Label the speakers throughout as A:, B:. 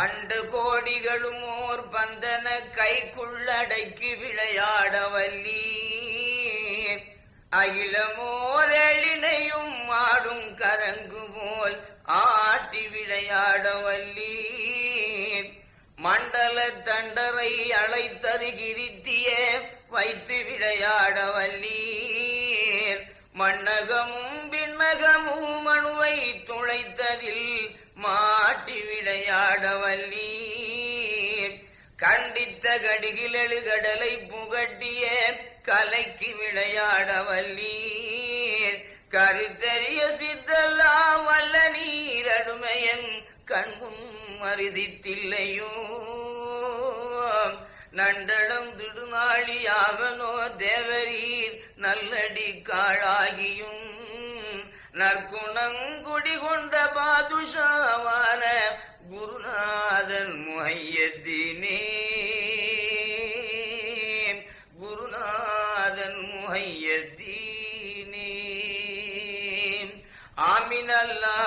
A: And கோடிகளும் ஓர் பந்தன கைக்குள்ளடக்கி விளையாட வல்லி அகிலமோர் எழினையும் ஆடும் கரங்கு போல் ஆட்டி விளையாட வல்லி மண்டல தண்டரை அழைத்தருகிருத்திய வைத்து விளையாட வல்லீர் மண்ணகமும் விண்ணகமும் மனுவை துளைத்ததில் மாட்டி விளையாடவல்லி கண்டித்த கடிகிலெழு கடலை புகட்டிய கலைக்கு விளையாடவல்லி கருத்தறிய சித்தெல்லாம் வல்ல நீரடுமையன் கண்முன் மரிசித்தில்லையோ. நண்டடம் திடுநாளியாகனோ தேவரீர் நல்லடி காழாகியும். நற்குணங்குடி கொண்ட பாதுஷாவான குருநாதன் முஹையத்தினே. குருநாதன் முஹையத்தீனே. ஆமினல்லா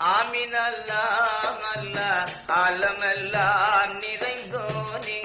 A: ஆமினல்லா ஆமின் அல்லா அல்லா ஆலமெல்லாம் நிறைந்தோனே.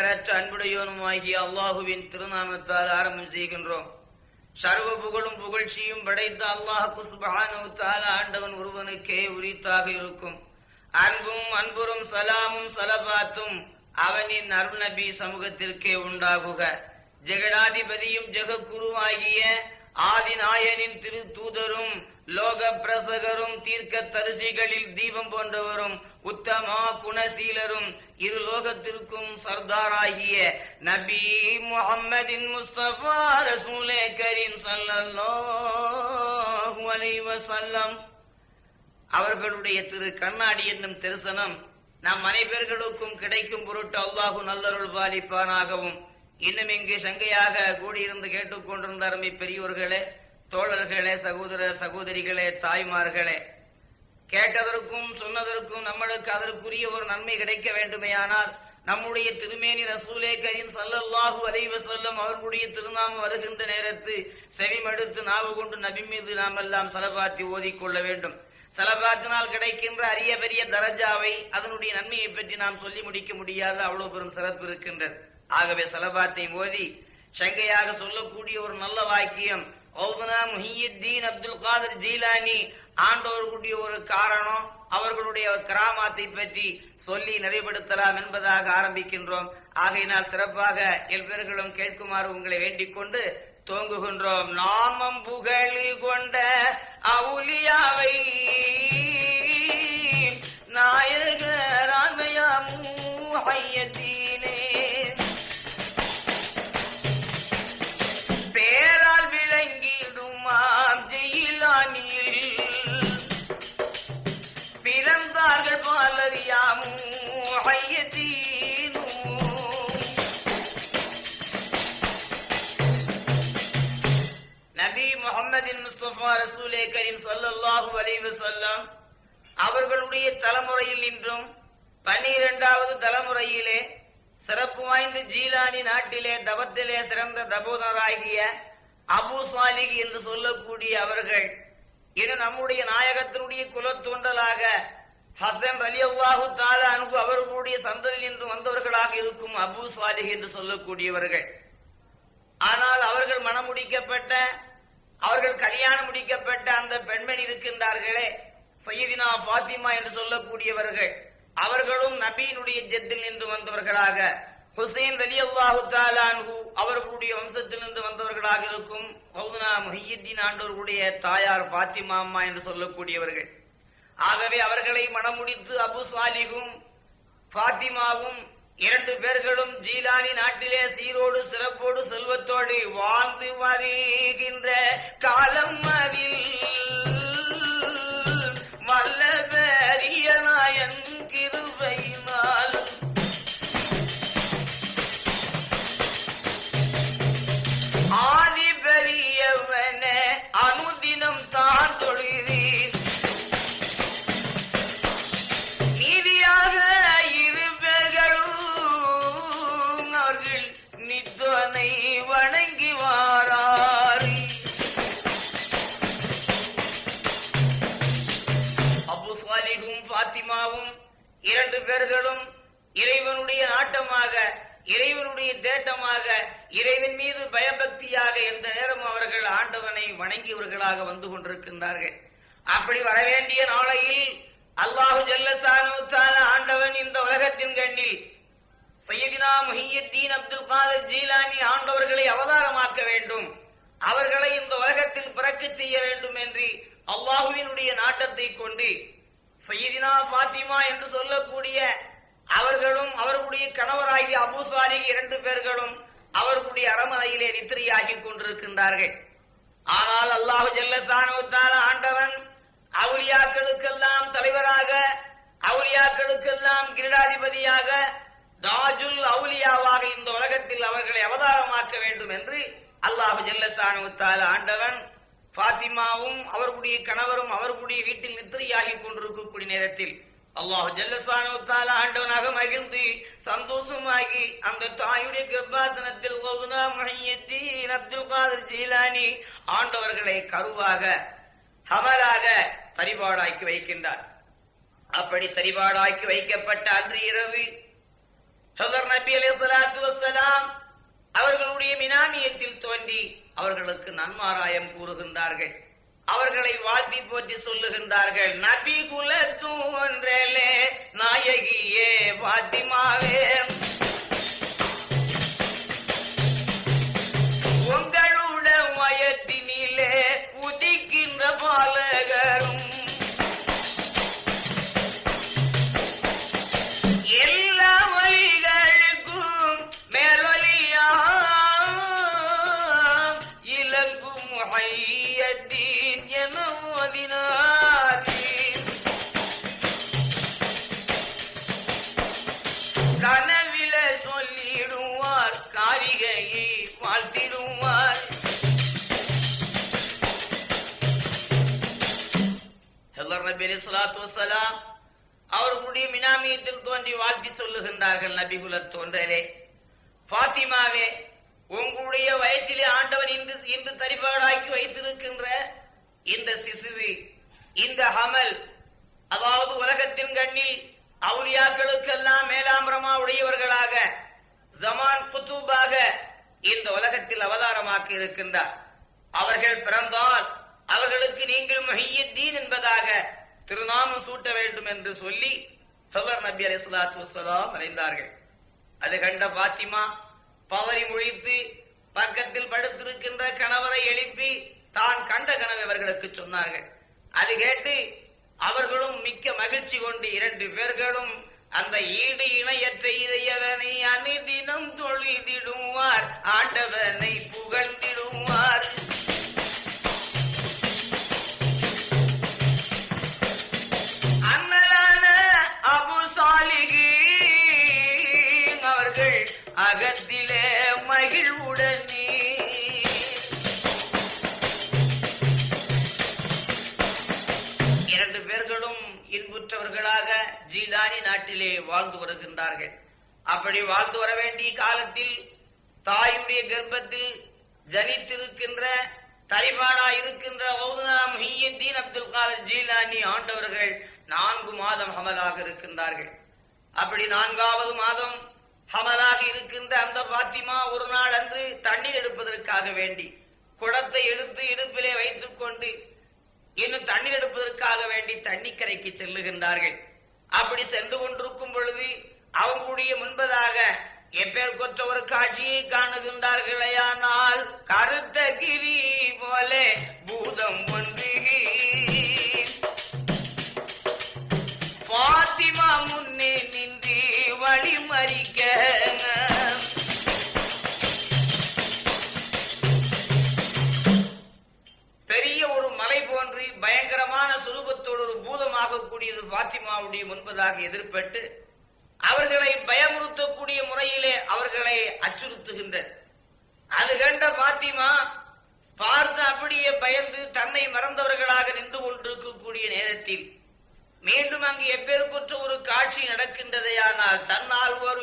A: நிகரற்ற அன்புடையோனுமாகிய அல்லாஹுவின் திருநாமத்தால் ஆரம்பம் செய்கின்றோம். சர்வ புகழும் புகழ்ச்சியும் படைத்த அல்லாஹு சுபஹானஹு ஆண்டவன் ஒருவனுக்கே உரித்தாக இருக்கும். அன்பும் அன்புறும் சலாமும் சலபாத்தும் அவனின் அருள் நபி சமூகத்திற்கே உண்டாகுக. ஜெகடாதிபதியும் ஜெகக்குருவாகிய ஆதிநாயனின் திரு தூதரும் லோக பிரசகரும் தீர்க்க தரிசிகளில் தீபம் போன்றவரும் உத்தமா குணசீலரும் இரு லோகத்திற்கும் சர்தாராகிய நபி முகம்மதின் முஸ்தபா ரசூலே கரீம் ஸல்லல்லாஹு அலைஹி அவர்களுடைய திரு கண்ணாடி என்னும் தரிசனம் நம் அனைவர்களுக்கும் கிடைக்கும் பொருட்டு அல்லாஹு நல்லருள் பாலிப்பானாகவும் இன்னும் இங்கு சங்கையாக கூடியிருந்து கேட்டுக்கொண்டிருந்த அருமை பெரியோர்களே தோழர்களே சகோதர சகோதரிகளே தாய்மார்களே கேட்டதற்கும் சொன்னதற்கும் நம்மளுக்கு அதற்குரிய ஒரு நன்மை கிடைக்க வேண்டுமேயானால் நம்முடைய திருமேனி ரசூலே கரீம் சல்லல்லாஹு அலைவ வஸல்லம் அவர்களுடைய திருநாமம் வருகின்ற நேரத்து செவிமடுத்து நாவு கொண்டு நபி மீது நாம் எல்லாம் சலபாத்தி ஓதிக்கொள்ள வேண்டும். சலபாத்தினால் கிடைக்கின்ற அரிய பெரிய தரஜாவை அதனுடைய நன்மையை பற்றி நாம் சொல்லி முடிக்க முடியாத அவ்வளவு பெரும் சிறப்பு இருக்கின்றது. ஆகவே செலபாத்தை ஓதி சங்கையாக சொல்லக்கூடிய ஒரு நல்ல வாக்கியம். ஔதுனா முஹியுத்தீன் அப்துல் காதர் ஜீலானி ஆண்டவர்களுடைய ஒரு காரணம் அவர்களுடைய கிராமத்தை பற்றி சொல்லி நிறைவுபடுத்தலாம் என்பதாக ஆரம்பிக்கின்றோம். ஆகையினால் சிறப்பாக எல்பேர்களும் கேட்குமாறு உங்களை வேண்டிக் கொண்டு தோங்குகின்றோம் நாமம் புகழி கொண்ட அவுலியாவை நாயகராமையாமூ ஐயத்தீனே கரீம் ஸல்லல்லாஹு அலைஹி அவர்களுடைய தலைமுறையில் இன்றும் பன்னிரெண்டாவது தலைமுறையிலே சிறப்பு வாய்ந்த ஜீலானி நாட்டிலே தபத்திலே சிறந்த தபோதராகிய அபு சாலிக் என்று சொல்லக்கூடிய அவர்கள் இது நம்முடைய நாயகத்தினுடைய குலத்தோன்றலாக ஹசன் அலி அல்லாஹு தாலா அன்பு அவர்களுடைய சந்ததியில் இன்று வந்தவர்களாக இருக்கும் அபு சாலிக் என்று சொல்லக்கூடியவர்கள். ஆனால் அவர்கள் மனமுடிக்கப்பட்ட அவர்கள் கல்யாணம் முடிக்கப்பட்ட அந்த பெண்மணி இருக்கின்றார்களே சையதினா ஃபாத்திமா என்று சொல்லக்கூடியவர்கள். அவர்களும் நபியினுடைய ஜெத்தில் நின்று வந்தவர்களாக. ஹுசைன் அலி அல்லாஹு தாலான்ஹு அவர்களுடைய வம்சத்தில் இருந்து வந்தவர்களாக இருக்கும் மௌதனா முஹியுத்தீன் ஆண்டோர்களுடைய தாயார் பாத்திமா அம்மா என்று சொல்லக்கூடியவர்கள். ஆகவே அவர்களை மணமுடித்து அபு சாலிகும் பாத்திமாவும் இரண்டு பேர்களும் ஜீலானி நாட்டிலே சீரோடு சிறப்போடு செல்வத்தோடு வாழ்ந்து வருகின்ற காலம் அதில். இரண்டு இறைவனுடைய நாட்டமாக இறைவனுடைய தேட்டமாக இறைவன் மீது பயபக்தியாக எந்த நேரம் அவர்கள் ஆண்டவனை வணங்கியவர்களாக வந்து கொண்டிருக்கின்றார்கள். அப்படி வரவேண்டிய நாளையில் அல்லாஹு ஜல்லசானுத்தால ஆண்டவன் இந்த உலகத்தின் கண்ணில் சையதினா முஹியுத்தீன் அப்துல் காதர் ஜீலானி ஆண்டவர்களை அவதாரமாக்க வேண்டும். அவர்களை இந்த உலகத்தில் பிறக்க செய்ய வேண்டும் என்று அல்லாஹுவினுடைய நாட்டத்தை கொண்டு சையதினா பாத்திமா என்று சொல்லக்கூடிய அவர்களும் அவர்களுடைய கணவராகிய அபு இரண்டு பேர்களும் அவர்களுடைய அரமனையிலே நித்திரையாகி கொண்டிருக்கின்றார்கள். ஆனால் அல்லாஹு ஜல்லசானுத்தால ஆண்டவன் அவுலியாக்களுக்கெல்லாம் தலைவராக அவுலியாக்களுக்கெல்லாம் கிரீடாதிபதியாக தாஜுல் அவுலியாவாக இந்த உலகத்தில் அவர்களை அவதாரமாக்க வேண்டும் என்று அல்லாஹு ஜல்லசானுத்தால ஆண்டவன் பாத்திமாவும் அவர்களுடைய கணவரும் அவர்களுடைய வீட்டில் நித்திரையாகி கொண்டிருக்கக்கூடிய நேரத்தில் அல்லாஹு ஜல்லசானு ஆண்டவனாக மகிழ்ந்து சந்தோஷமாகி அந்த தாயுடைய கர்ப்பாசனத்தில் அப்துல் காதர் ஜீலானி ஆண்டவர்களை கருவாக ஹமலாக தரிபாடாக்கி வைக்கின்றார். அப்படி தரிபாடாக்கி வைக்கப்பட்ட அன்று இரவு ஹசர் நபி அலி சலாத்து வசலாம் அவர்களுடைய மினாமியத்தில் தோன்றி அவர்களுக்கு நன்மாராயம் கூறுகின்றார்கள். அவர்களை வாழ்த்தி போற்றி சொல்லுகின்றார்கள் நபி குல தூன்றலே நாயகியே பாத்திமாவே உங்க காரிகையை வாழ்த்திடுவார் அவர்களுடைய மினாமியத்தில் தோன்றி வாழ்த்தி சொல்லுகின்றார்கள் நபிகுல தோன்றலே. பாத்திமாவே உங்களுடைய வயிற்றிலே ஆண்டவன் இன்று இன்று தரிபாடாக்கி வைத்திருக்கின்ற இந்த சிசுவி இந்த ஹமல் அதாவது உலகத்தின் கண்ணில் அவுலியாக்களுக்கெல்லாம் மேலாம்பரமா உடையவர்களாக ஜமான் குத்தூபாக இந்த உலகத்தில் அவதாரமாக்கி இருக்கின்றார். அவர்கள் பிறந்தால் அவர்களுக்கு நீங்கள் மஹியத்தீன் என்பதாக திருநாமம் சூட்ட வேண்டும் என்று சொல்லி ஹவர் நபி அலி ஸலாத்து வசலாம் மறைந்தார்கள் அது கண்ட பாத்திமா பவரி முழித்து பக்கத்தில் படுத்திருக்கின்ற கணவரை எழுப்பி தான் கண்ட கனவை அவர்களுக்கு சொன்னார்கள். அது கேட்டு அவர்களும் மிக்க மகிழ்ச்சி கொண்டு இரண்டு பேர்களும் அந்த ஈடு இணையற்ற இறையவனை அனைதினம் தொழுதிடுவார். ஆண்டவனை புகழ்ந்திடுவார். பெற்றவர்களாக ஜீலானி நாட்டிலே வாழ்ந்து வருகின்றார்கள். அப்படி வாழ்ந்து வர வேண்டிய காலத்தில் தாயுடைய கர்ப்பத்தில் ஜனித்திருக்கின்ற தலிபானா இருக்கின்ற அப்துல் காலர் ஜீலானி ஆண்டவர்கள் நான்கு மாதம் ஹமலாக இருக்கின்றார்கள். அப்படி நான்காவது மாதம் ஹமலாக இருக்கின்ற அந்த பாத்திமா ஒரு நாள் அன்று தண்ணீர் எடுப்பதற்காக வேண்டி குடத்தை எடுத்து இடுப்பிலே வைத்துக் கொண்டு இன்னும் தண்ணீர் எடுப்பதற்காக வேண்டி தண்ணிக்கரைக்கு செல்லுகின்றார்கள். அப்படி சென்று கொண்டிருக்கும் பொழுது அவங்களுடைய முன்பதாக எப்பேர் கொற்ற ஒரு காட்சியை காணுகின்றார்களேயானால் கருத்த கிரி போல பூதம் ஒன்று பாத்திமா முன்னே நின்று வழி மறிக்க பயங்கரமான சுரூபத்தோடு ஒரு பூதமாக கூடியது பாத்திமாவுடைய முன்பதாக எதிர்பட்டு அவர்களை பயமுறுத்தக்கூடிய முறையிலே அவர்களை அச்சுறுத்துகின்றது. அது கண்ட பாத்திமா பார்த்து அப்படியே பயந்து தன்னை மறந்தவர்களாக நின்று கொண்டிருக்கக்கூடிய நேரத்தில் மீண்டும் அங்கு எப்பேற்பற்ற ஒரு காட்சி நடக்கின்றதையானால் தன்னால் ஒரு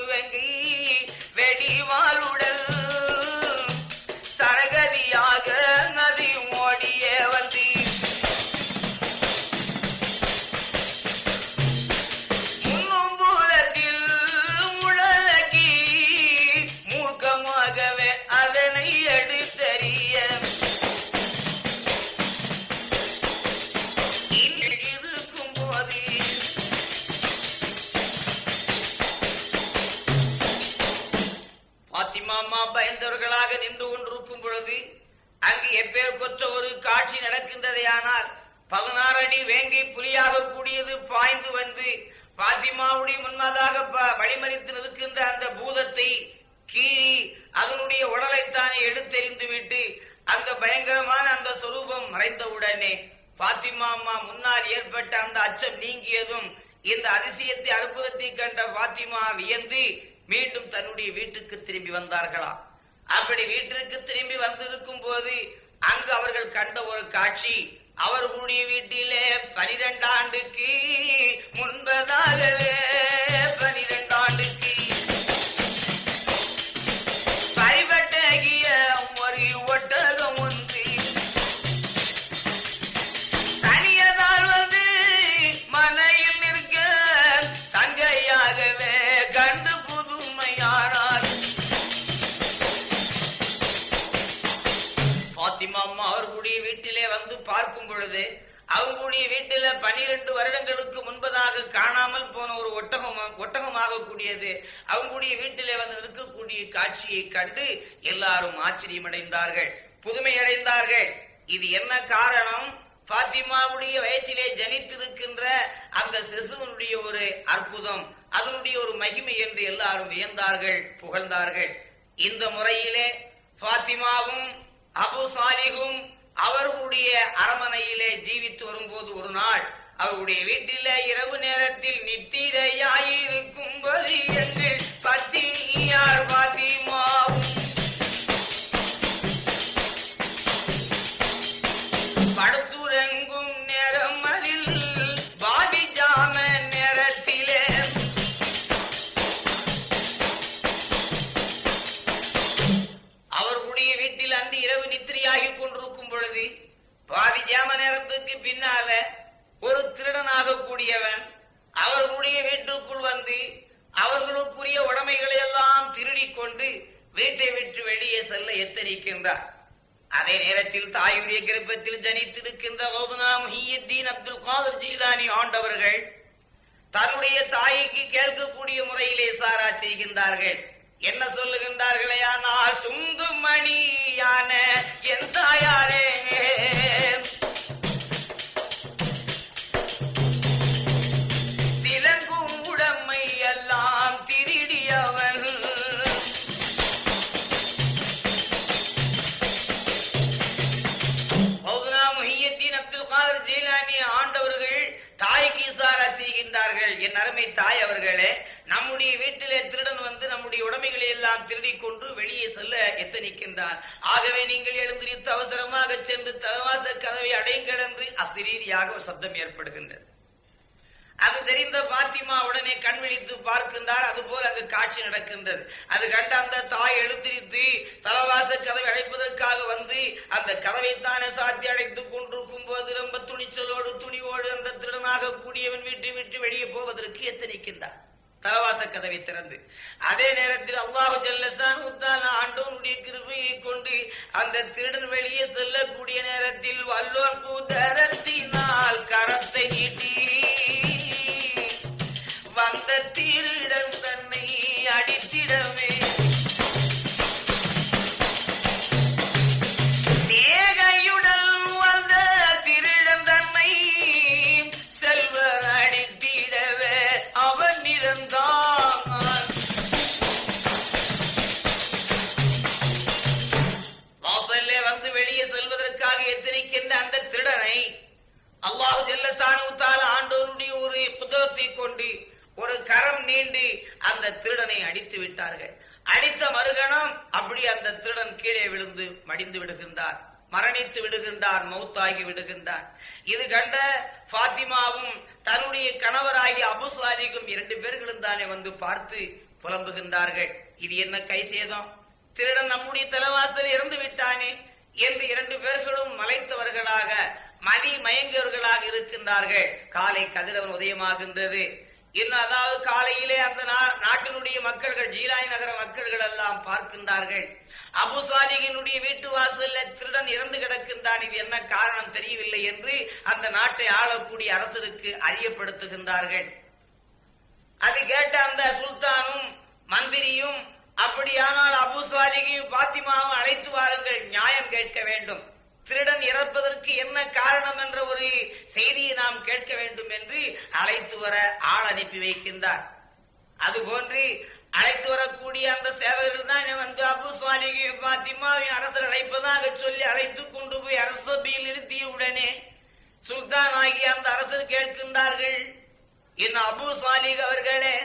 A: வந்தார்களா அப்படி வீட்டிற்கு திரும்பி வந்திருக்கும் போது அங்கு அவர்கள் கண்ட ஒரு காட்சி அவர்களுடைய வீட்டிலே பனிரெண்டு ஆண்டுக்கு முன்பதாகவே பார்க்கும் பொழுது அவங்களுடைய வீட்டில பனிரெண்டு வருடங்களுக்கு முன்பதாக காணாமல் போன ஒரு ஒட்டகம் ஒட்டகமாக கூடியது அவங்களுடைய வீட்டிலே வந்து நிற்கக்கூடிய காட்சியை கண்டு எல்லாரும் ஆச்சரியமடைந்தார்கள் புதுமை அடைந்தார்கள் இது என்ன காரணம்? பாத்திமாவுடைய வயிற்றிலே ஜனித்திருக்கின்ற அந்த சிசுவனுடைய ஒரு அற்புதம் அதனுடைய ஒரு மகிமை என்று எல்லாரும் வியந்தார்கள் புகழ்ந்தார்கள். இந்த முறையிலே பாத்திமாவும் அபு சாலிகும் அவர்களுடைய அரமனையிலே ஜீவித்து வரும்போது ஒரு நாள் அவருடைய வீட்டிலே இரவு நேரத்தில் நித்திரையாயிருக்கும் போது என்று பத்தினியார் பாத்திமாவும் வீட்டை விட்டு வெளியே செல்ல எத்தனிக்கின்றார்? அதே நேரத்தில் தாயுடைய கிருப்பத்தில் ஜனித்திருக்கின்ற கௌதனா முஹியுத்தீன் அப்துல் காதர் ஜீதானி ஆண்டவர்கள் தன்னுடைய தாய்க்கு கேட்கக்கூடிய முறையிலே சாரா செய்கின்றார்கள். என்ன சொல்லுகின்றார்களே? ஆனால் சுங்குமணியான என் தாயாரே எல்லாம் திருடிக்கொண்டு வெளியே செல்ல எத்தனிக்கின்றான் ஆகவே நீங்கள் எழுந்திருத்து அவசரமாக சென்று தலவாச கதவை அடையுங்கள் என்று அசிரீதியாக ஒரு சப்தம் ஏற்படுகின்றது. அது தெரிந்த பாத்திமா உடனே கண் விழித்து பார்க்கின்றார். அதுபோல் அங்கு காட்சி நடக்கின்றது. அது கண்ட அந்த தாய் எழுந்திரித்து தலவாச கதவை அடைப்பதற்காக வந்து அந்த கதவை தானே சாத்தி அடைத்துக் கொண்டிருக்கும் போது ரொம்ப துணிச்சலோடு துணிவோடு அந்த திருடனாக கூடியவன் வீட்டை விட்டு வெளியே போவதற்கு எத்தனிக்கின்றார்? தலவாச கதவை திறந்து. அதே நேரத்தில் அல்லாஹு ஜல்லசான் ஆண்டோனுடைய கிருபையை கொண்டு அந்த திருடன் வெளியே செல்லக்கூடிய நேரத்தில் வல்லோன் கூதரத்தினால் ஆகி விடுகின்றான். இது கண்ட பாத்திமாவும் தன்னுடைய கணவராகிய அபுசாலிகும் இரண்டு பேர்களும் தானே வந்து பார்த்து புலம்புகின்றார்கள். இது என்ன கை சேதம்? திருடன் நம்முடைய தலைவாசல் இறந்து விட்டானே என்று இரண்டு பேர்களும் மலைத்தவர்களாக மதி மயங்கியவர்களாக இருக்கின்றார்கள். காலை கதிரவன் உதயமாகின்றது. அதாவது காலையிலே அந்த நா- நாட்டினுடைய மக்கள்கள் ஜீலாய் நகர மக்கள்கள் எல்லாம் பார்க்கின்றார்கள். அபு சாலிகினுடைய வீட்டு வாசல்ல திருடன் இறந்து கிடக்கின்றான். இது என்ன காரணம் தெரியவில்லை என்று அந்த நாட்டை ஆளக்கூடிய அரசருக்கு அறியப்படுத்துகின்றார்கள். அது கேட்ட அந்த சுல்தானும் மந்திரியும் அப்படியானால் அபுசாலிகையும் பாத்திமாவும் அழைத்து வாருங்கள் நியாயம் கேட்க வேண்டும். திருடன் இறப்பதற்கு என்ன காரணம் என்ற ஒரு செய்தியை நாம் கேட்க வேண்டும் என்று அழைத்து வர ஆள் அனுப்பி வைக்கின்றார். அதுபோன்று அழைத்து வரக்கூடிய அந்த சேவகர்கள் தான் வந்து அபு சுவாலிகையும் பாத்திமாவையும் அரசர் அழைப்பதாக சொல்லி அழைத்து கொண்டு போய் அரசபையில் நிறுத்திய உடனே சுல்தான் ஆகிய அந்த அரசர் கேட்கின்றார்கள். என் அபு சாலிக் அவர்களே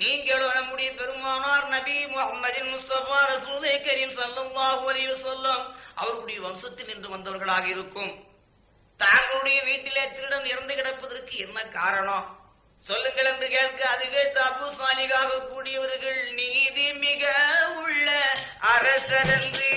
A: நீங்களும் நம்முடைய பெருமானார் நபி முகமதின் முஸ்தபா ரசூலே கரீம் சல்லாஹு அலைஹி வஸல்லம் அவர்களுடைய வம்சத்தில் நின்று வந்தவர்களாக இருக்கும். தாங்களுடைய வீட்டிலே திருடன் இறந்து கிடப்பதற்கு என்ன காரணம்? சொல்லுங்கள் என்று கேட்க அது கேட்டு அபு சாலிகாக கூடியவர்கள் நீதி மிக உள்ள அரசர் என்று.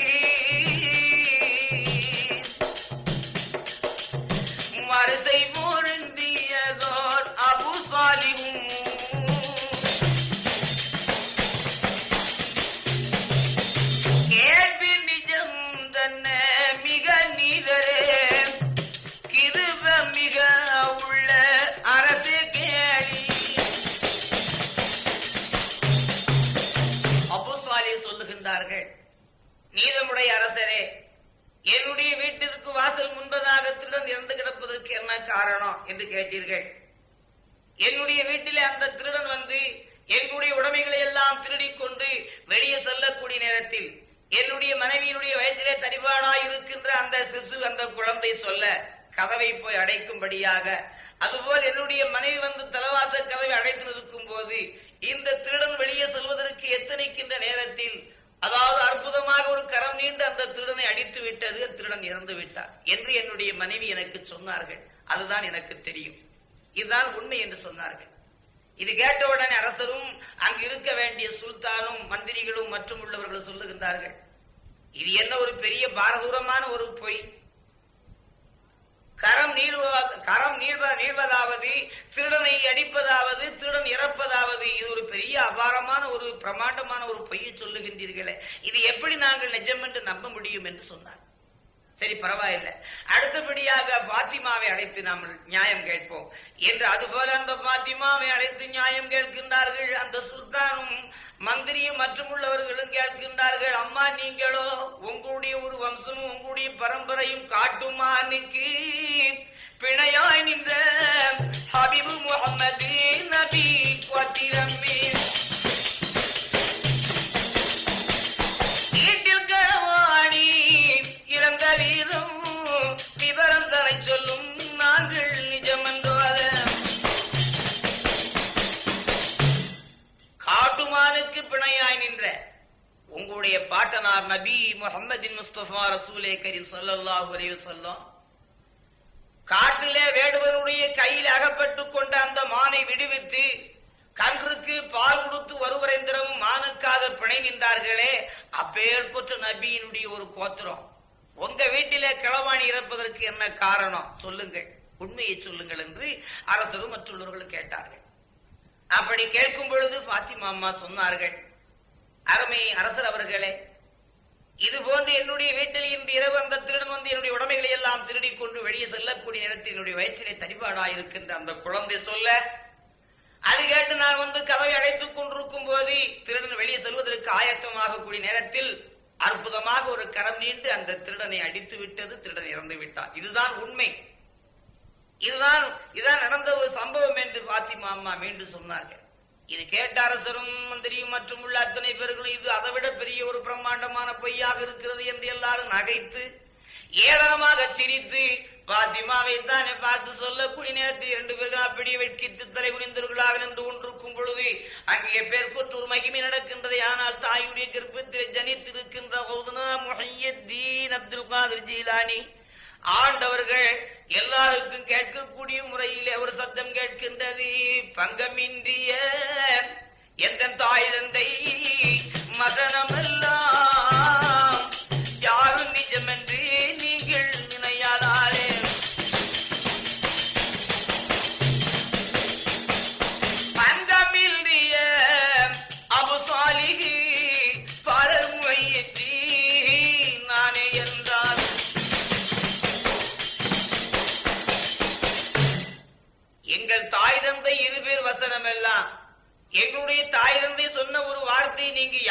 A: காரணம் என்று கேட்டீர்கள். என்னுடைய வீட்டிலே அந்த திருடன் வந்து என்னுடைய உடைமைகளை எல்லாம் திருடிக் கொண்டு வெளியே செல்லக்கூடிய நேரத்தில் என்னுடைய மனைவியினுடைய வயதிலே தடிபாடாய் இருக்கின்ற அந்த சிசு அந்த குழந்தை சொல்ல கதவை போய் அடைக்கும்படியாக அதுபோல் என்னுடைய மனைவி வந்து தலவாச கதவை அடைத்து நிற்கும் போது இந்த திருடன் வெளியே செல்வதற்கு எத்தனைக்கின்ற நேரத்தில் அதாவது அற்புதமாக ஒரு கரம் நீண்டு அந்த திருடனை அடித்து விட்டது திருடன் இறந்து விட்டார் என்று என்னுடைய மனைவி எனக்கு சொன்னார்கள். அதுதான் எனக்கு தெரியும். இதுதான் உண்மை என்று சொன்னார்கள். இது கேட்ட உடனே அரசரும் அங்கு இருக்க வேண்டிய சுல்தானும் மந்திரிகளும் மற்றும் உள்ளவர்கள் சொல்லுகின்றார்கள். இது என்ன ஒரு பெரிய பாரதூரமான ஒரு பொய்? கரம் நீள்வ- கரம் நீள்வ நீள்வதாவது திருடனை அடிப்பதாவது திருடன் இறப்பதாவது இது ஒரு பெரிய அபாரமான ஒரு பிரமாண்டமான ஒரு பொய்யை சொல்லுகின்றீர்களே. இது எப்படி நாங்கள் நிஜம் என்று நம்ப முடியும் என்று சொன்னார். சரி பரவாயில்லை. அடுத்தபடியாக பாத்திமாவை அழைத்து நாம் நியாயம் கேட்போம். என்று அதுபோல அந்த பாத்திமாவை அழைத்து நியாயம் கேட்கின்றார்கள். அந்த சுல்தானும் மந்திரியும் மற்றும் உள்ளவர்களும் கேட்கின்றார்கள் அம்மா நீங்களோ உங்களுடைய ஒரு வம்சமும் உங்களுடைய பரம்பரையும் காட்டுமானுக்கு பிணையாய் நின்ற ஹபிபு முகமது நபி கோத்திரமே முஸ்தபா ரசூலே கரீம் ஸல்லல்லாஹு அலைஹி வஸல்லம் காட்டிலே வேடுவனுடைய கையில் அகப்பட்டுக் கொண்ட அந்த மானை விடுவித்து கன்றுக்கு பால் கொடுத்து வருவரைந்திரமும் மானுக்காக பிணை நின்றார்களே அப்பேற்பட்ட நபியினுடைய ஒரு கோத்திரம். உங்க வீட்டிலே கிளவாணி இறப்பதற்கு என்ன காரணம்? சொல்லுங்கள். உண்மையை சொல்லுங்கள் என்று அரசரும் மற்றுள்ளவர்களும் கேட்டார்கள். அப்படி கேட்கும் பொழுது பாத்திமா அம்மா சொன்னார்கள் அருமை அரசர் அவர்களே இது போன்று என்னுடைய வீட்டில் இன்று இரவு அந்த திருடன் வந்து என்னுடைய உடமைகளை எல்லாம் திருடி கொண்டு வெளியே செல்லக்கூடிய நேரத்தில் என்னுடைய வயிற்றிலே தரிபாடாயிருக்கின்ற அந்த குழந்தை சொல்ல அது கேட்டு நான் வந்து கதவை அழைத்துக் கொண்டிருக்கும் போது திருடன் வெளியே செல்வதற்கு ஆயத்தமாக கூடிய நேரத்தில் அற்புதமாக ஒரு கரம் நீண்டு அந்த திருடனை அடித்து விட்டது திருடன் இறந்து விட்டான். இதுதான் உண்மை. இதுதான் இதுதான் நடந்த ஒரு சம்பவம் என்று பாத்திமா அம்மா மீண்டும் சொன்னார்கள். இது கேட்ட அரசரும் மந்திரியும் மற்றும் உள்ள அத்தனை பேர்களும் இது அதைவிட பெரிய ஒரு பிரம்மாண்டமான பொய்யாக இருக்கிறது என்று எல்லாரும் நகைத்து ஏளனமாக சிரித்து பாத்திமாவை தானே பார்த்து சொல்லக்கூடிய நேரத்தில் இரண்டு பேரும் அப்படியே வெட்கித்து தலை குனிந்தவர்களாக நின்று கொண்டிருக்கும் பொழுது அங்கே பேர்கொற்று ஒரு மகிமை நடக்கின்றது. ஆனால் தாயுடைய கர்ப்பத்தில் ஜனித்திருக்கின்ற அப்துல் காதர் ஜீலானி ஆண்டவர்கள் எல்லாருக்கும் கேட்கக்கூடிய முறையிலே ஒரு சத்தம் கேட்கின்றது. பங்கமின்றிய எந்த தாய் தந்தை மதனமெல்லாம் யாரும்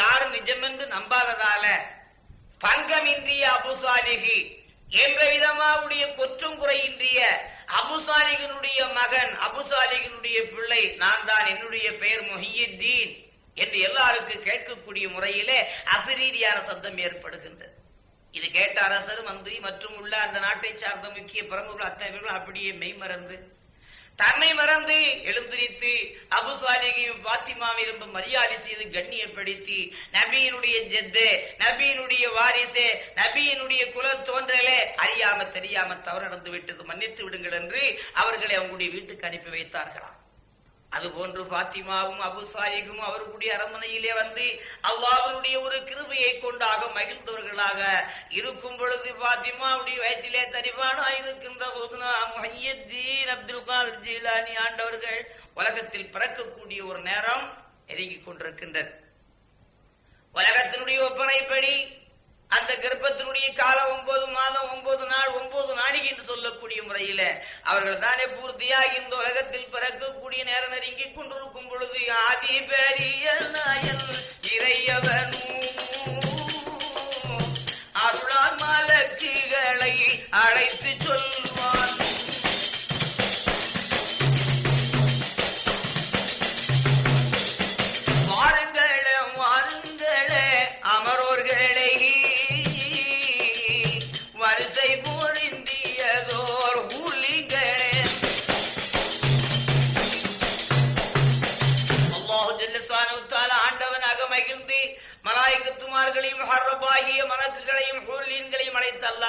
A: யாரும் நிஜம் என்று நம்பாததால பங்கமின்றிய அபுசாலிகி என்ற விதமாவுடைய குற்றம் குறையின்றிய அபுசாலிகனுடைய மகன் அபுசாலிகனுடைய பிள்ளை நான் தான் என்னுடைய பெயர் மொஹியுத்தீன் என்று எல்லாருக்கும் கேட்கக்கூடிய முறையிலே அசிரீதியான சத்தம் ஏற்படுகின்றது. இது கேட்ட அரசர் மந்திரி மற்றும் உள்ள அந்த நாட்டை சார்ந்த முக்கிய பிரமுகர்கள் அத்தனை பேர்களும் அப்படியே மெய்மறந்து தன்னை மறந்து எழுந்திரித்து அபுசாலிகையும் பாத்திமாவை ரொம்ப மரியாதை செய்து கண்ணியப்படுத்தி நபியினுடைய ஜெத்து நபியினுடைய வாரிசே நபியினுடைய குல தோன்றலே அறியாம தெரியாம தவறு நடந்து விட்டது மன்னித்து விடுங்கள் என்று அவர்களை அவங்களுடைய வீட்டுக்கு அனுப்பி வைத்தார்களாம். அதுபோன்று பாத்திமாவும் அபுசாலிகும் அவர்களுடைய அரண்மனையிலே வந்து அல்லாஹ்வுடைய ஒரு கிருபையை கொண்டாக மகிழ்ந்தவர்களாக இருக்கும் பொழுது பாத்திமாவுடைய வயிற்றிலே தரிவானா இருக்கின்ற போதுனா முஹையத்தீன் அப்துல் காதர் ஜீலானி ஆண்டவர்கள் உலகத்தில் பிறக்கக்கூடிய ஒரு நேரம் நெருங்கிக் கொண்டிருக்கின்றது. உலகத்தினுடைய ஒப்பனைப்படி அந்த கர்ப்பத்தினுடைய காலம் ஒன்பது மாதம் ஒன்பது நாள் ஒன்பது நாளைக்கு என்று சொல்லக்கூடிய முறையில அவர்கள் தானே பூர்த்தியாக இந்த உலகத்தில் பிறக்கக்கூடிய நேரம் நெருங்கி கொண்டிருக்கும் பொழுது ஆதி பெரிய நாயன் இறையவனும் அருளான் மலக்குகளை அழைத்து சொல்வான்.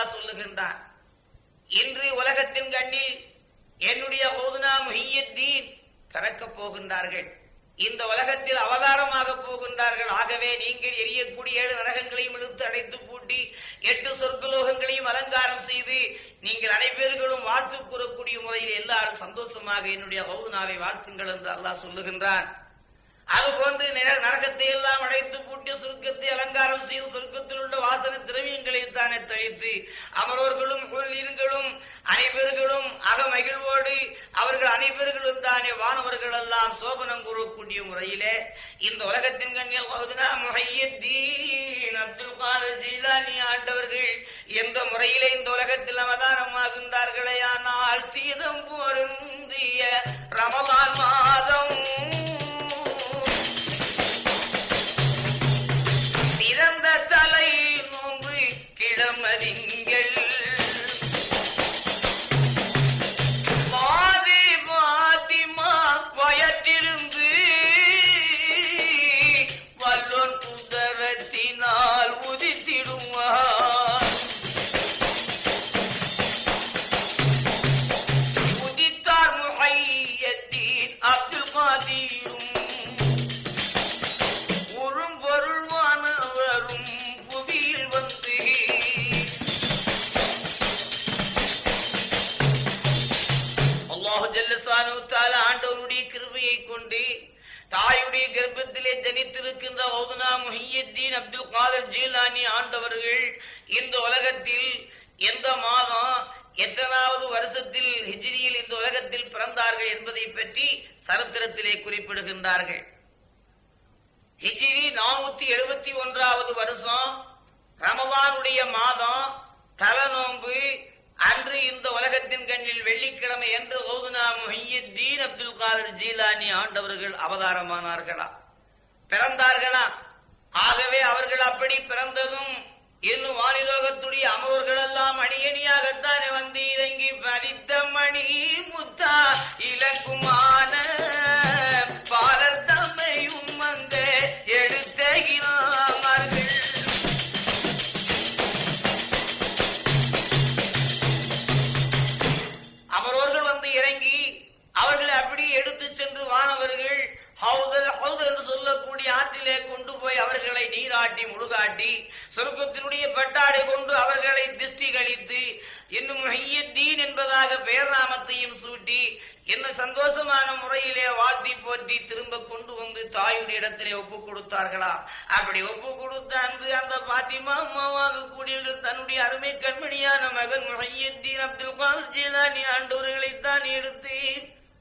A: அல்லாஹ் சொல்லுகின்றான். இன்று உலகத்தின் கண்ணில் என்னுடைய ஹோதுனா முஹியத்தீன் பிறக்கப் போகின்றார்கள். இந்த உலகத்தில் அவதாரமாக போகின்றார்கள். ஆகவே நீங்கள் எரியக்கூடிய ஏழு நரகங்களையும் இழுத்து அடைத்து பூட்டி எட்டு சொர்க்கலோகங்களையும் அலங்காரம் செய்து நீங்கள் அனைவர்களும் வாழ்த்து கூறக்கூடிய முறையில் எல்லாரும் சந்தோஷமாக என்னுடைய ஹவுதுனாவை வாழ்த்துங்கள் என்று அல்லாஹ் சொல்லுகின்றான். அது போன்று நரகத்தை எல்லாம் அடைத்து பூட்டி சுருக்கத்தை அலங்காரம் செய்து சுருக்கத்தில் உள்ள வாசன திரவியங்களை தானே தெளித்து அமரோர்களும் கொல்லீர்களும் அனைவர்களும் அகமகிழ்வோடு அவர்கள் அனைவர்களும் தானே வானவர்கள் எல்லாம் சோபனம் கூறக்கூடிய முறையிலே இந்த உலகத்தின் கண்ணில் முஹையத்தீன் அப்துல் காதர் ஜீலானி ஆண்டவர்கள் எந்த முறையிலே இந்த உலகத்தில் அவதாரமாகின்றார்களே ஆனால் சீதம் போருந்திய ரமலான் மாதம் தாயுடைய கர்ப்பத்திலே ஜனித்திருக்கின்ற ஓதுனா முஹியத்தீன் அப்துல் காதர் ஜீலானி ஆண்டவர்கள் இந்த உலகத்தில் எந்த மாதம் எத்தனாவது வருஷத்தில் ஹிஜ்ரியில் இந்த உலகத்தில் பிறந்தார்கள் என்பதை பற்றி சரித்திரத்திலே குறிப்பிடுகின்றார்கள். ஹிஜ்ரி நானூத்தி எழுபத்தி ஒன்றாவது வருஷம் ரமவானுடைய மாதம் தலநோன்பு அன்று இந்த உலகத்தின் கண்ணில் வெள்ளிக்கிழமை என்று ஓதுனா முஹியுத்தீன் அப்துல் காலர் ஜீலானி ஆண்டவர்கள் அவதாரமானார்களா? பிறந்தார்களா? ஆகவே அவர்கள் அப்படி பிறந்ததும் இன்னும் வானிலோகத்துடைய அமர்வுகள் எல்லாம் அணியணியாகத்தானே வந்து இறங்கி பதித்த மணி முத்தா இலக்குமான பாலர் தம்மையும் அந்த எடுத்த நீராட்டி முழுகாட்டி சொர்க்கத்தினுடைய பட்டாடை கொண்டு அவர்களை திஷ்டி கழித்து என்னும் ஹையத்தீன் என்பதாக பெயர் நாமத்தையும் சூட்டி என்ன சந்தோஷமான முறையிலே வாழ்த்தி போற்றி திரும்ப கொண்டு வந்து தாயுடைய இடத்திலே ஒப்பு கொடுத்தார்களா? அப்படி ஒப்பு கொடுத்த அன்று அந்த பாத்திமா அம்மாவாக கூடியவர்கள் தன்னுடைய அருமை கண்மணியான மகன் முஹையத்தீன் அப்துல் காதர் ஜீலானி ஆண்டவர்களைத்தான் எடுத்து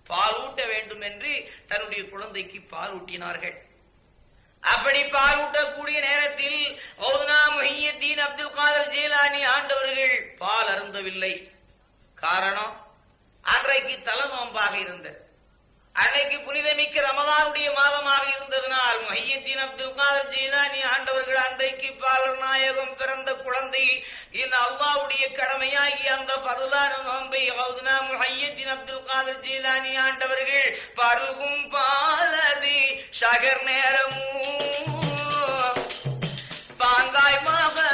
A: பால் ஊட்ட வேண்டும் என்று தன்னுடைய குழந்தைக்கு பால் ஊட்டினார்கள் அப்படி பாலூட்டக்கூடிய நேரத்தில் ஓதுனா முஹியத்தீன் அப்துல் காதர் ஜீலானி ஆண்டவர்கள் பால் அருந்தவில்லை. காரணம் அன்றைக்கு தலை நோம்பாக இருந்தது. அன்னைக்கு புனிதமிக்க ரமதானுடைய மாதமாக இருந்ததனால் முஹையத்தீன் அப்துல் காதர் ஜீலானி ஆண்டவர்கள் அன்றைக்கு பாலர் நாயகம் பிறந்த குழந்தை. இந்த அல்லாவுடைய கடமையாகி அந்த பருளான நோம்பை ஹவுதுனா முஹையத்தீன் அப்துல் காதர் ஜீலானி ஆண்டவர்கள் பருகும் பாலதி ஷகர் நேரமும் பாங்காய் மகரிப்பு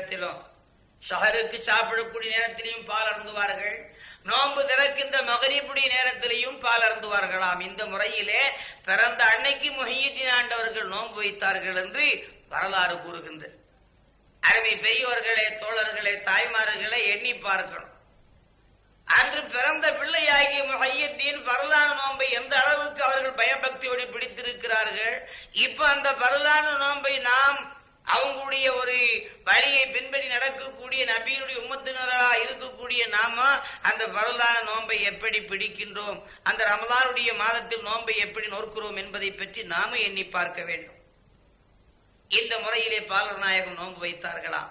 A: நேரத்திலும் ஷஹருக்கு சாப்பிடக்கூடிய நேரத்திலையும் பால் அருந்துவார்கள். நோன்பு திறக்கின்ற மகரிப்புடைய நேரத்திலையும் பால் அருந்துவார்களாம். இந்த முறையிலே பிறந்த அன்னைக்கு முஹியுத்தீன் ஆண்டவர்கள் நோன்பு வைத்தார்கள் என்று வரலாறு கூறுகின்றது. அருமை பெரியோர்களே தோழர்களே தாய்மார்களே எண்ணி பார்க்கணும். அன்று பிறந்த பிள்ளையாகிய முஹையத்தீன் பரலான நோன்பை எந்த அளவுக்கு அவர்கள் பயபக்தியோடு பிடித்திருக்கிறார்கள்? இப்ப அந்த பரலான நோன்பை நாம் அவங்களுடைய ஒரு வழியை பின்பற்றி நடக்கக்கூடிய நபியினுடைய உம்மத்தினராக இருக்கக்கூடிய நாம அந்த பரலான நோன்பை எப்படி பிடிக்கின்றோம்? அந்த ரமலானுடைய மாதத்தில் நோன்பை எப்படி நோக்கிறோம் என்பதை பற்றி நாம எண்ணி பார்க்க வேண்டும். இந்த முறையிலே பாலர் நாயகம் நோன்பு வைத்தார்களா?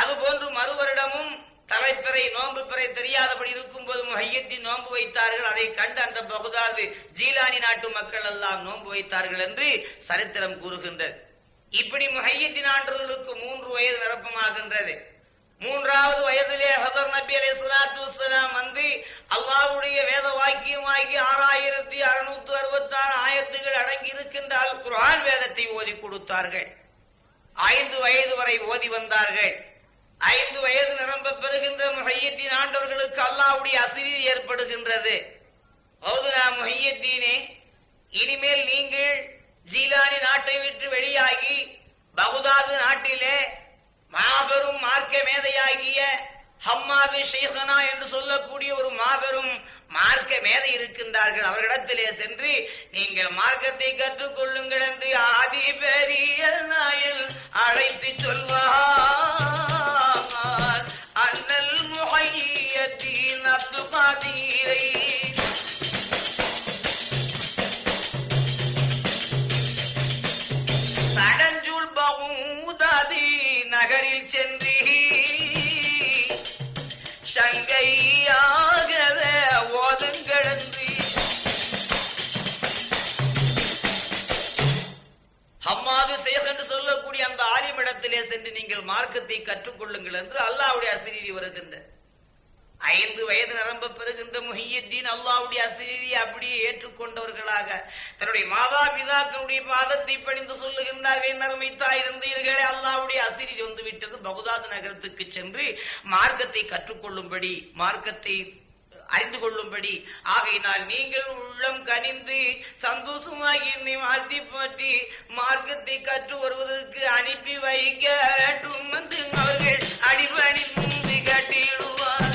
A: அதுபோன்று மறுவரிடமும் தலைப்பிறை நோன்பு பிறை தெரியாதபடி இருக்கும்போது மையத்தின் நோன்பு வைத்தார்கள். அதை கண்டு அந்த பகுதாது ஜீலானி நாட்டு மக்கள் எல்லாம் நோன்பு வைத்தார்கள் என்று சரித்திரம் கூறுகின்றது. இப்படி முஹையத்தின் ஆண்டவர்களுக்கு மூன்று வயது நிரப்பமாகின்றது. மூன்றாவது வயதிலே ஹதர் நபி அலி சலாத்து வசலாம் வந்து அல்லாவுடைய வேத வாக்கியமாகி ஆறாயிரத்தி அறுநூத்தி அறுபத்தி ஆறு ஆயத்துகள் அடங்கி இருக்கின்ற அல் குர்ஆன் வேதத்தை ஓதி கொடுத்தார்கள். ஐந்து வயது வரை ஓதி வந்தார்கள். ஐந்து வயது நிரம்ப பெறுகின்ற முஹையத்தின் ஆண்டவர்களுக்கு அல்லாவுடைய அசிரி ஏற்படுகின்றது. ஓதுனா முஹையத்தீனே இனிமேல் நீங்கள் ஜீலானி நாட்டை விட்டு வெளியாகி பகுதாது நாட்டிலே மாபெரும் மார்க்க மேதையாகிய ஹம்மாது ஷேഖனா என்று சொல்லக்கூடிய ஒரு மாபெரும் மார்க்க மேதை இருக்கின்றார்கள். அவர்களிடத்திலே சென்று நீங்கள் மார்க்கத்தை கற்றுக்கொள்ளுங்கள் என்று ஆதி பெரிய நாயில் அழைத்து சொல்வார். அண்ணல் முகையத்தின் அப்து சென்று நீங்கள் மார்க்கத்தை கற்றுக்கொள்ளுங்கள் என்று அல்லாவுடைய அசிரி வருகின்ற. ஐந்து வயது நிரம்ப பெறுகின்ற முஹியத்தீன் அல்லாவுடைய அசிரியை அப்படியே ஏற்றுக்கொண்டவர்களாக தன்னுடைய மாதா பிதாக்களுடைய பாதத்தை பணிந்து சொல்லுகின்றார்கள் நறுமை தாய் இருந்தீர்களே. அல்லாவுடைய அசிரீரி வந்து விட்டது பகுதாத் நகரத்துக்கு சென்று மார்க்கத்தை கற்றுக்கொள்ளும்படி மார்க்கத்தை அறிந்து கொள்ளும்படி. ஆகையினால் நீங்கள் உள்ளம் கனிந்து சந்தோஷமாகி என்னை வாழ்த்தி பற்றி மார்க்கத்தை கற்று வருவதற்கு அனுப்பி வைக்க வேண்டும் அவர்கள் அவர்கள் அடிபணிந்து கட்டிடுவார்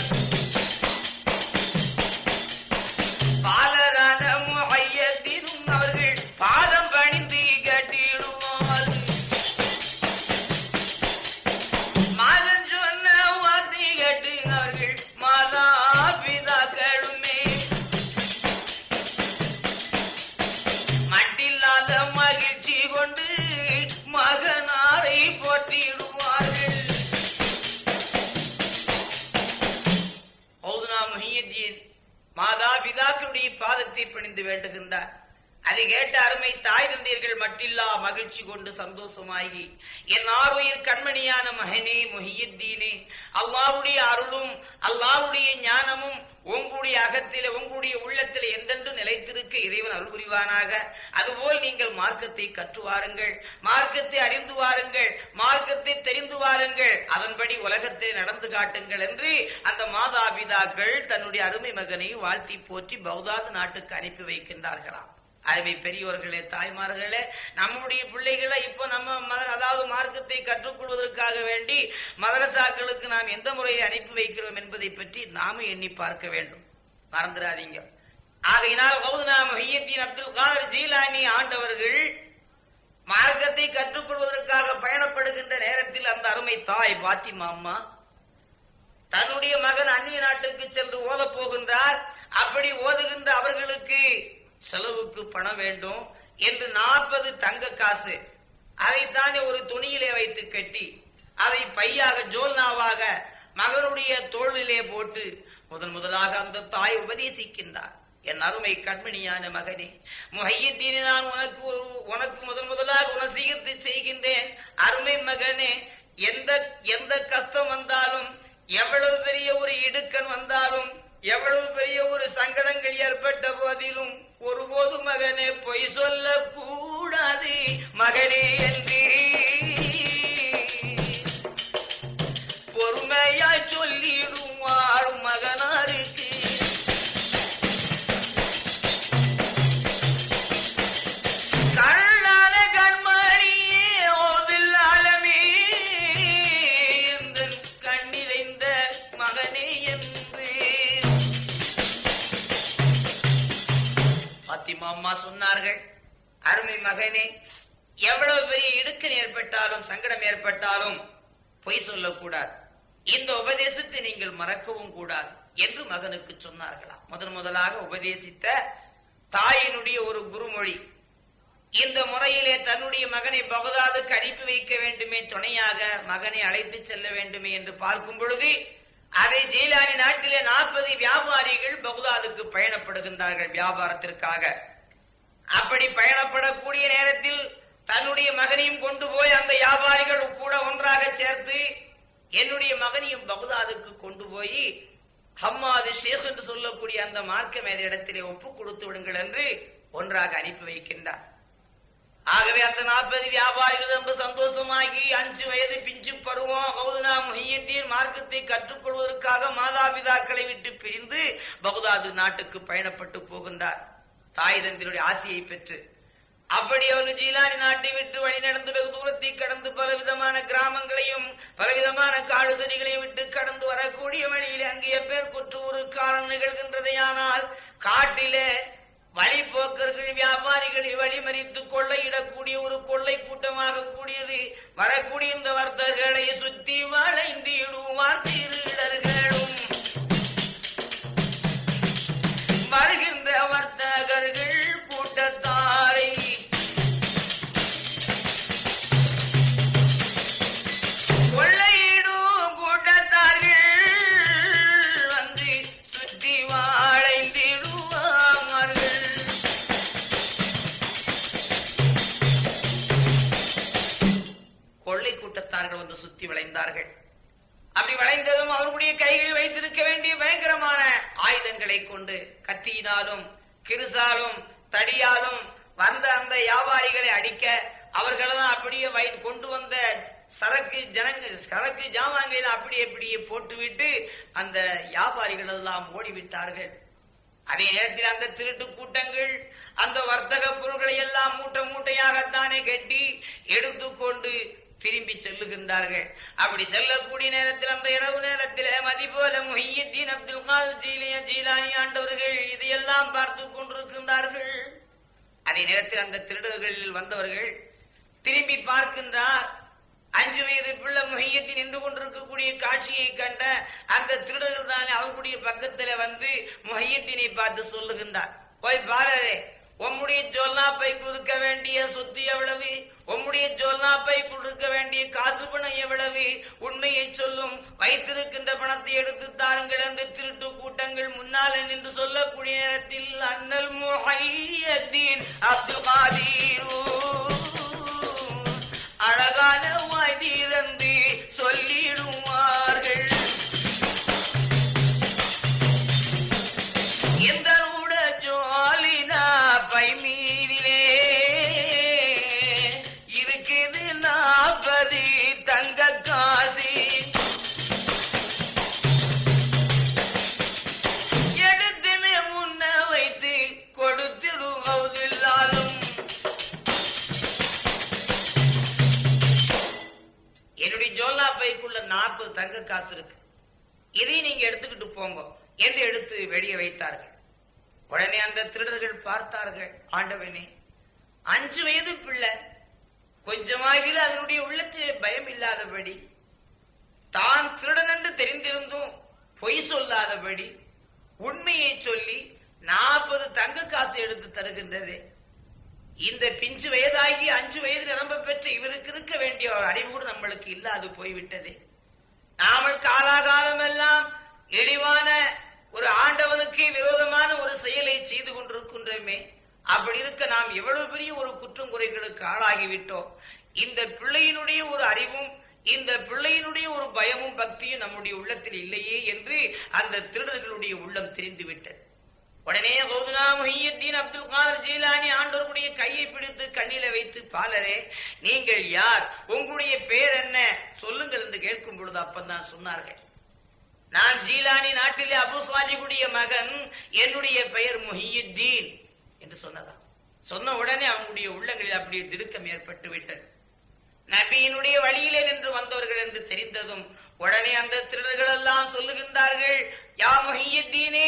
A: மகிழ்ச்சி கொண்டு சந்தோஷமாகி என் ஆறுயிர் கண்மணியான மகனே மொஹியுத்தீனே அல்லாவுடைய அருளும் அல்லாவுடைய ஞானமும் உங்களுடைய அகத்தில உங்களுடைய உள்ளத்திலே என்றென்று நிலைத்திருக்க இறைவன் அருள் புரிவானாக அதுபோல் நீங்கள் மார்க்கத்தை கற்று வாருங்கள் மார்க்கத்தை அறிந்து வாருங்கள் மார்க்கத்தை தெரிந்து வாருங்கள். அதன்படி உலகத்தை நடந்து காட்டுங்கள் என்று அந்த மாதாபிதாக்கள் தன்னுடைய அருமை மகனை வாழ்த்தி போற்றி பௌதாது நாட்டுக்கு அனுப்பி வைக்கின்றார்களாம். அருமை பெரியோர்களே தாய்மார்களே நம்முடைய பிள்ளைகளை இப்போ நம்ம மத அதாவது மார்க்கத்தை கற்றுக்கொள்வதற்காக வேண்டி மதரசாக்களுக்கு நாம் எந்த முறையை அனுப்பி வைக்கிறோம் என்பதை பற்றி நாமும் எண்ணி பார்க்க வேண்டும். மறந்துடாதீங்க. ஆகையினால் கௌதனா மொஹியத்தீன் அப்துல் காதர் ஜீலானி ஆண்டவர்கள் மார்க்கத்தை கற்றுக்கொள்வதற்காக பயணப்படுகின்ற நேரத்தில் அந்த அருமை தாய் பாத்திமா அம்மா தன்னுடைய மகன் அந்நிய நாட்டுக்கு சென்று ஓதப் போகின்றார். அப்படி ஓதுகின்ற அவர்களுக்கு செலவுக்கு பணம் வேண்டும் என்று நாற்பது தங்க காசு. அதைத்தானே ஒரு துணியிலே வைத்து கட்டி அதை பையாக ஜோல்னாவாக மகனுடைய தோளிலே போட்டு முதன் முதலாக அந்த தாய் உபதேசிக்கின்றார். என் அருமை கண்மணியான மகனே முகையத்தீனே நான் உனக்கு உனக்கு முதன் முதலாக உனசீகத்தை செய்கின்றேன். அருமை மகனே எந்த எந்த கஷ்டம் வந்தாலும் எவ்வளவு பெரிய ஒரு இடுக்கன் வந்தாலும் எவ்வளவு பெரிய ஒரு சங்கடங்கள் ஏற்பட்ட போதிலும் ஒருபோது மகனே பொய் சொல்லக்கூடாது. மகனே என்று அருமை மகனே எவ்வளவு பெரிய இடுக்கன் ஏற்பட்டாலும் சங்கடம் ஏற்பட்டாலும் பொய் சொல்லக்கூடாது. இந்த உபதேசத்தை நீங்கள் மறக்கவும் கூடாது என்று மகனுக்கு சொன்னார்களாம். முதன் முதலாக உபதேசித்த தாயினுடைய ஒரு குருமொழி இந்த முறையிலே தன்னுடைய மகனை பகதாதுக்கு அனுப்பி வைக்க வேண்டுமே துணையாக மகனை அழைத்து செல்ல வேண்டுமே என்று பார்க்கும் பொழுது அதை ஜெயிலானி நாட்டிலே நாற்பது வியாபாரிகள் பகுதாதுக்கு பயணப்படுகின்றார்கள் வியாபாரத்திற்காக. அப்படி பயணப்படக்கூடிய நேரத்தில் தன்னுடைய மகனையும் கொண்டு போய் அந்த வியாபாரிகள் கூட ஒன்றாக சேர்த்து என்னுடைய மகனையும் பகுதாதுக்கு கொண்டு போய் ஹம்மாது ஷேக் என்று சொல்லக்கூடிய அந்த மார்க்க மேத இடத்திலே ஒப்பு கொடுத்து விடுங்கள் என்று ஒன்றாக அனுப்பி வைக்கின்றார். ஆகவே அந்த நாற்பது வியாபாரிகள் ரொம்ப சந்தோஷமாகி அஞ்சு வயது பிஞ்சு பருவம் கௌதனா முஹியத்தீன் மார்க்கத்தை கற்றுக்கொள்வதற்காக மாதாபிதாக்களை விட்டு பிரிந்து பகுதாது நாட்டுக்கு பயணப்பட்டு போகின்றார். தாய் தந்தினுடைய ஆசையை பெற்று அப்படி அவர்கள் ஜீலானி நாட்டை விட்டு வழி நடந்து வெகு தூரத்தை கடந்து பலவிதமான கிராமங்களையும் பலவிதமான காடு செடிகளையும் விட்டு கடந்து வரக்கூடிய வழியில் அங்கே பேர் குற்று ஒரு காலம் நிகழ்கின்றதையானால் காட்டிலே வழிபோக்கர்கள் வியாபாரிகளை வழிமறித்து கொள்ளையிடக்கூடிய ஒரு கொள்ளை கூட்டமாக கூடியது வரக்கூடிய இந்த வர்த்தகர்களை சுத்தி வளைந்திடுவார் திருடர்களும். வருகின்ற வர்த்த வளைந்தார்கள் அப்படி வளைந்ததும் அவர்களுடைய கைகளில் வைத்திருக்க வேண்டிய பயங்கரமான ஆயுதங்களை கொண்டு கத்தியினாலும் கிருசாலும் தடியாலும் வந்த அந்த வியாபாரிகளை அடிக்க அவர்களெல்லாம் அப்படியே வை கொண்டு வந்த சரக்கு ஜனங்க சரக்கு ஜாமான்களை அப்படியே அப்படியே போட்டுவிட்டு அந்த வியாபாரிகள் எல்லாம் ஓடிவிட்டார்கள். அதே நேரத்தில் அந்த திருட்டு கூட்டங்கள் அந்த வர்த்தக பொருள்களை எல்லாம் மூட்டை மூட்டையாகத்தானே கட்டி எடுத்துக்கொண்டு திரும்பி செல்லுகின்றார்கள். அப்படி செல்லக்கூடிய நேரத்தில் அந்த இரவு நேரத்தில் மதிபோல முஹியத்தீன் அப்துல் காதர் ஜீலிய ஜீலானி ஆண்டவர்கள் இதையெல்லாம் பார்த்து கொண்டிருக்கின்றார்கள். அதே நேரத்தில் அந்த திருடர்களில் வந்தவர்கள் திரும்பி பார்க்கின்றார். அஞ்சு வயது பிள்ளை முகையத்தில் நின்று கொண்டிருக்கக்கூடிய காட்சியை கண்ட அந்த திருடர்கள் தானே அவர்களுடைய பக்கத்தில் வந்து முகையத்தினை பார்த்து சொல்லுகின்றார். போய் பாரரே உம்முடைய ஜோல்னாப்பை கொடுக்க வேண்டிய சொத்து எவ்வளவு? உம்முடைய ஜோல்னாப்பை கொடுக்க வேண்டிய காசு பணம் எவ்வளவு? உண்மையை சொல்லும் வைத்திருக்கின்ற பணத்தை எடுத்து தாருங்கள் என்று திருட்டு கூட்டங்கள் முன்னால் நின்று சொல்லக்கூடிய நேரத்தில் அண்ணல் முஹையத்தீன் அப்துல் காதீரூ அந்த திருடர்கள் பார்த்தார்கள். ஆண்டவனே அஞ்சு வயது பிள்ளை கொஞ்சமாகிற அதனுடைய உள்ளத்திலே பயம் இல்லாதபடி தான் திருடன் என்று தெரிந்திருந்தும் பொய் சொல்லாதபடி உண்மையை சொல்லி நாற்பது தங்க காசு எடுத்து தருகின்றது. இந்த பிஞ்சு வயதாகி அஞ்சு வயது நிரம்ப பெற்று இவருக்கு இருக்க வேண்டிய ஒரு அறிவு நம்மளுக்கு இல்லாது போய்விட்டது. நாமல் காலாகாலமெல்லாம் இழிவான ஒரு ஆண்டவனுக்கு விரோதமான ஒரு செயலை செய்து கொண்டிருக்கின்றோமே அப்படி இருக்க நாம் எவ்வளவு பெரிய ஒரு குற்றம் குறைகளுக்கு ஆளாகிவிட்டோம். இந்த பிள்ளையினுடைய ஒரு அறிவும் இந்த பிள்ளையினுடைய ஒரு பயமும் பக்தியும் நம்முடைய உள்ளத்தில் இல்லையே என்று அந்த திருடர்களுடைய உள்ளம் தெரிந்துவிட்டது. உடனே கௌதுனா முஹியத்தீன் அப்துல் காதர் ஜீலானி ஆண்டோருடைய கையை பிடித்து கண்ணில வைத்து பாலரே நீங்கள் யார்? உங்களுடைய பேர் என்ன? சொல்லுங்கள் என்று கேட்கும் பொழுது அப்பந்தான் சொன்னார்கள். நான் ஜீலானி நாட்டிலே அபு சாலிகுடைய மகன் என்னுடைய பெயர் முஹியுத்தீன் என்று சொன்னதான் சொன்ன உடனே அவங்களுடைய உள்ளங்களில் அப்படியே திடுக்கம் ஏற்பட்டு விட்டது. நபியினுடைய வழியிலே நின்று வந்தவர்கள் என்று தெரிந்ததும் உடனே அந்த திருடர்கள் எல்லாம் சொல்லுகின்றார்கள் யா முஹியுத்தீனே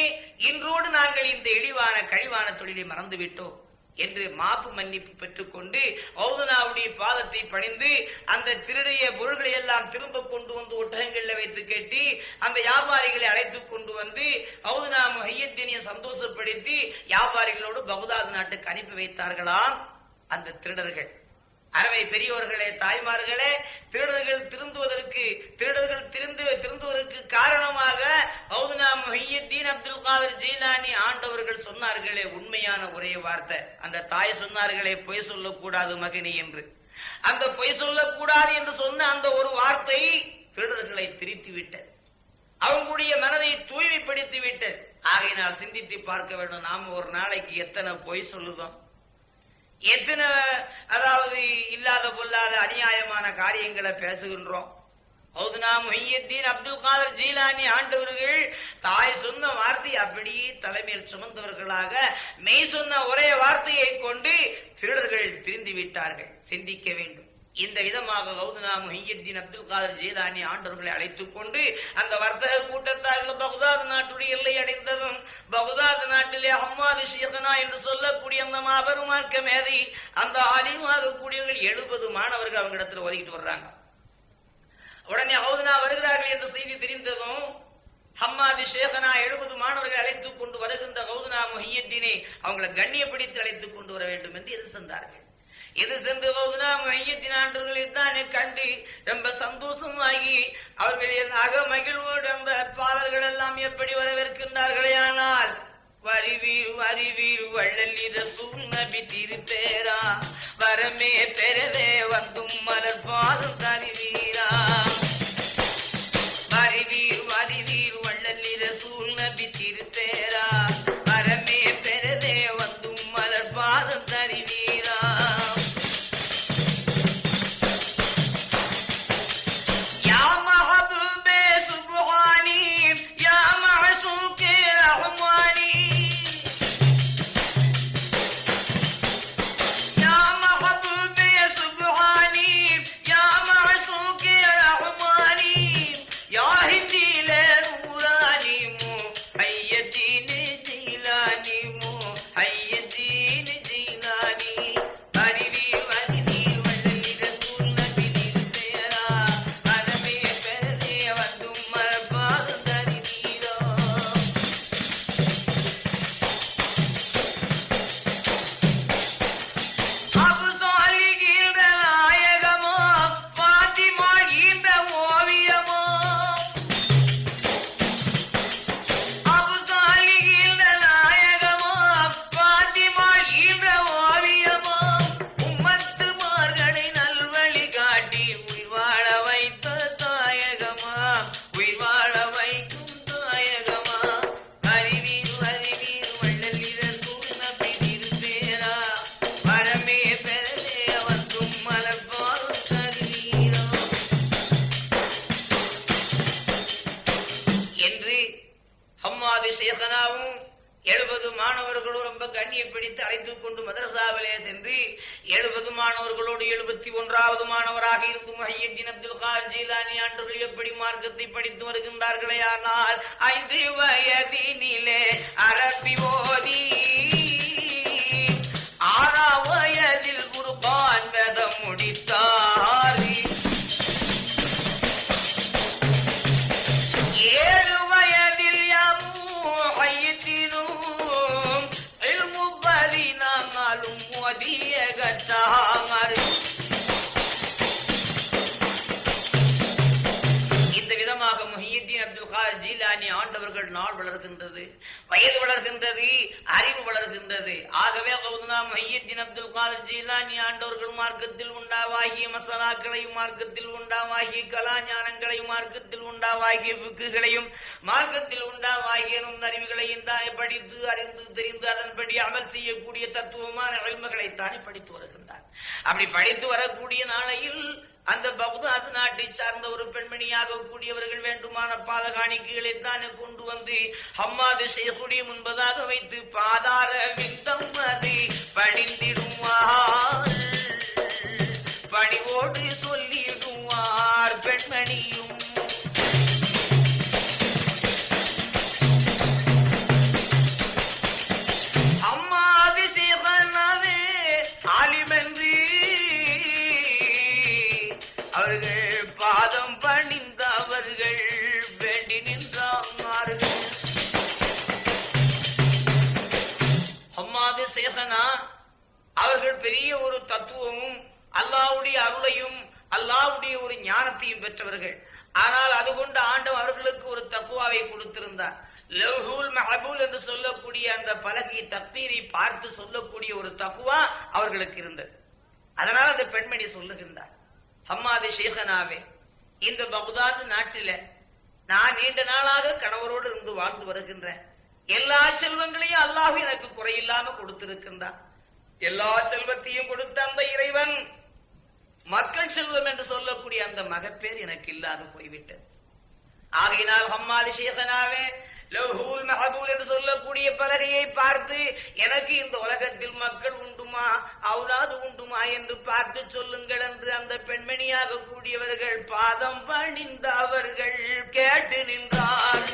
A: இன்றோடு நாங்கள் இந்த இழிவான கழிவான தொழிலை மறந்துவிட்டோம். என்று மாப்பு மன்னிப்பு பெற்றுக்கொண்டு ஔதனாவுடைய பாதத்தை பணிந்து அந்த திருடைய பொருள்களை எல்லாம் திரும்ப கொண்டு வந்து ஒட்டகங்களில் வைத்து கட்டி அந்த வியாபாரிகளை அழைத்து கொண்டு வந்து ஔதனா முஹையத்தினிய சந்தோஷப்படுத்தி வியாபாரிகளோடு பகுதாது நாட்டுக்கு அனுப்பி வைத்தார்களாம் அந்த திருடர்கள். அறவை பெரியோர்களே தாய்மார்களே திருடர்கள் திருந்துவதற்கு திருடர்கள் திருந்து திருந்துவதற்கு காரணமாக அப்துல் காதர் ஜீலானி ஆண்டவர்கள் சொன்னார்களே உண்மையான ஒரே வார்த்தை. அந்த தாய் சொன்னார்களே பொய் சொல்லக்கூடாது மகினி என்று. அந்த பொய் சொல்லக்கூடாது என்று சொன்ன அந்த ஒரு வார்த்தை திருடர்களை திரித்து விட்டது அவங்களுடைய மனதை தூய்மைப்படுத்தி விட்டது ஆகையினால் சிந்தித்து பார்க்க வேண்டும். நாம ஒரு நாளைக்கு எத்தனை பொய் சொல்லுதோம்? எத்தனை அதாவது இல்லாத பொல்லாத அநியாயமான காரியங்களை பேசுகின்றோம். ஔதுனா முஹியத்தீன் அப்துல் காதர் ஜீலானி ஆண்டவர்கள் தாய் சொன்ன வார்த்தை அப்படியே தலைமையில் சுமந்தவர்களாக மெய் சொன்ன ஒரே வார்த்தையை கொண்டு திருடர்கள் திரிந்து விட்டார்கள். சிந்திக்க வேண்டும். இந்த விதமாக கௌதனா முஹியத்தீன் அப்துல் காதர் ஜீலானி ஆண்டவர்களை அழைத்துக் கொண்டு அந்த வர்த்தக கூட்டத்தார்கள் பகுதாத் நாட்டுடைய எல்லை அடைந்ததும் பகுதாத் நாட்டிலே அம்மாது ஷேகனா என்று சொல்லக்கூடிய அந்த மாபெரும் மார்க்க மேதை அந்த அலிமாக கூடியவர்கள் எழுபது மாணவர்கள் அவங்க இடத்துல ஒதுக்கிட்டு வர்றாங்க. உடனே ஹவுதனா வருகிறார்கள் என்ற செய்தி தெரிந்ததும் ஹம்மாதி ஷேகனா எழுபது மாணவர்கள் அழைத்துக் கொண்டு வருகின்ற கௌதனா முஹியத்தீனை அவங்களை கண்ணியப்படுத்தி அழைத்துக் கொண்டு வர வேண்டும் என்று எது இது சென்று ஹவுதனா முஹியத்தின் ஆண்டவர்களை தானே கண்டு ரொம்ப சந்தோஷமாகி அவர்கள் என் அக மகிழ்வோடு அந்த பாடல்கள் எல்லாம் எப்படி வரவேற்கின்றார்களே ஆனால் வருவீர் வருவீர் வள்ளல் இத திருப்பேரா வரமே பெறவே வந்தும் மலர் பாதம் தருவீரா. பிடித்து அழைத்துக் கொண்டு மதரசாவிலே சென்று எழுபது மாணவர்களோடு எழுபத்தி ஒன்றாவது மாணவராக இருந்து முஹையத்தின் அப்துல் கார் ஜீலானி ஆண்டவர்கள் எப்படி மார்க்கத்தை படித்து வருகின்றார்களே? ஆனால் ஐந்து வயதினிலே அரபி ஓதி வளர்கின்றது வயது வளர்கின்றது அறிவு வளர்கின்றது. ஆகவே கௌதனா அப்துல் கார் ஆண்டவர்கள் மார்க்கத்தில் உண்டாவாகிய மசாலாக்களையும் மார்க்கத்தில் உண்டாவாகிய கலாஞானங்களையும் மார்க்கத்தில் உண்டாவாகிய புக்குகளையும் மார்க்கத்தில் உண்டாவாகிய அறிவுகளையும் தானே படித்து அறிந்து தெரிந்து அதன்படி அமல் செய்யக்கூடிய தத்துவமான அழிவுகளை தானே படித்து வருகின்றார். அப்படி படித்து வரக்கூடிய நாளையில் அந்த பகுதாது நாட்டை சார்ந்த ஒரு பெண்மணியாக கூடியவர்கள் வேண்டுமான பாதகாணிக்கைகளை தான் கொண்டு வந்து ஹம்மாது செய்யக்கூடிய முன்பதாக வைத்து பாதார வித்தம் அது பணிந்திடுவார் பணிவோடு சொல்லிடுவார் பெண்மணியும் பார்த்து சொல்லக்கூடிய ஒரு தகுவா அவர்களுக்கு இருந்தது. அதனால் அந்த பெண்மணி சொல்லுகின்றார் ஹம்மாது ஷேகனாவே இந்த பகுதாது நாட்டில நான் நீண்ட நாளாக கணவரோடு இருந்து வாழ்ந்து வருகின்றேன். எல்லா செல்வங்களையும் அல்லாஹ் எனக்கு குறையில்லாம கொடுத்திருக்கின்றான் எல்லா செல்வத்தையும் கொடுத்த அந்த இறைவன் மக்கள் செல்வம் என்று சொல்லக்கூடிய அந்த மகப்பேர் எனக்கு இல்லாது போய்விட்டது. ஆகையினால் ஹம்மாதி ஷேகனாவே லவ்ஹூல் மஹபூல் என்று சொல்லக்கூடிய பலகையை பார்த்து எனக்கு இந்த உலகத்தில் மக்கள் உண்டுமா? அவுலாது உண்டுமா? என்று பார்த்து சொல்லுங்கள் என்று அந்த பெண்மணியாக கூடியவர்கள் பாதம் பணிந்த அவர்கள் கேட்டு நின்றார்.